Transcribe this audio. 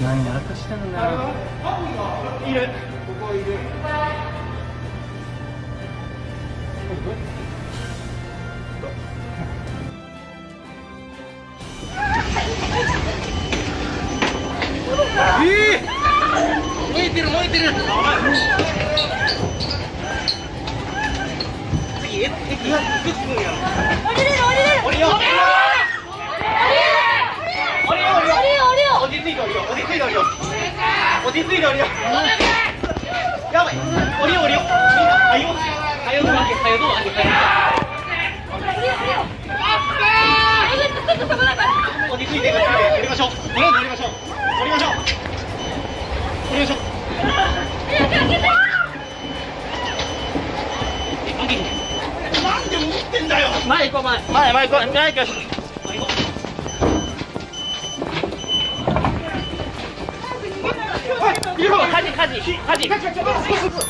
何やらかした？んだいるここいるえー、燃えてる燃えてる次え敵がいくつ分や降りれる降りれる降りよう降りよう降りよう降りよう降りよう落ち着いて降りよう落ち着いて降りよう落ち着いて降りようやばい降りよう降りようはよはよどうはよどうはよ落ち着いて降りましょう降りましょう降りましょう降りましょうなんで持ってんだよ前行こう前前前行こう前行こう快点！快快！